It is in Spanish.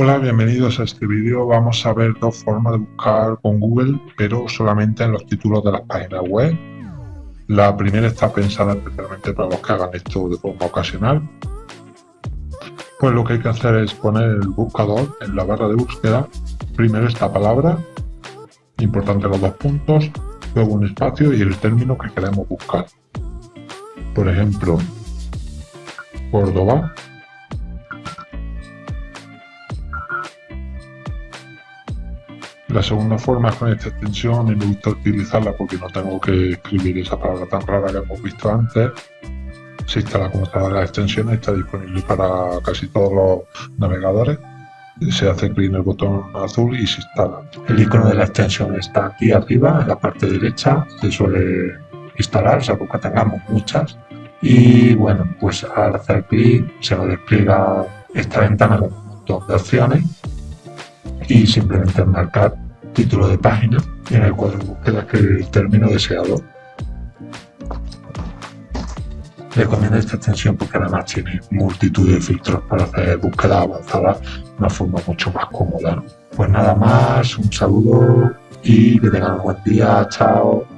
Hola, bienvenidos a este vídeo. Vamos a ver dos formas de buscar con Google, pero solamente en los títulos de las páginas web. La primera está pensada especialmente para los que hagan esto de forma ocasional. Pues lo que hay que hacer es poner el buscador en la barra de búsqueda. Primero esta palabra, importante los dos puntos, luego un espacio y el término que queremos buscar. Por ejemplo, Córdoba La segunda forma es con esta extensión y me gusta utilizarla porque no tengo que escribir esa palabra tan rara que hemos visto antes. Se instala como está la extensión, está disponible para casi todos los navegadores. Se hace clic en el botón azul y se instala. El icono de la extensión está aquí arriba, en la parte derecha. Se suele instalar, sea, porque tengamos muchas. Y bueno, pues al hacer clic se nos despliega esta ventana con un montón de opciones y simplemente marcar título de página en el cuadro de búsqueda que el término deseado. Recomiendo esta extensión porque además tiene multitud de filtros para hacer búsqueda avanzada de una forma mucho más cómoda. Pues nada más, un saludo y que tengan un buen día, chao.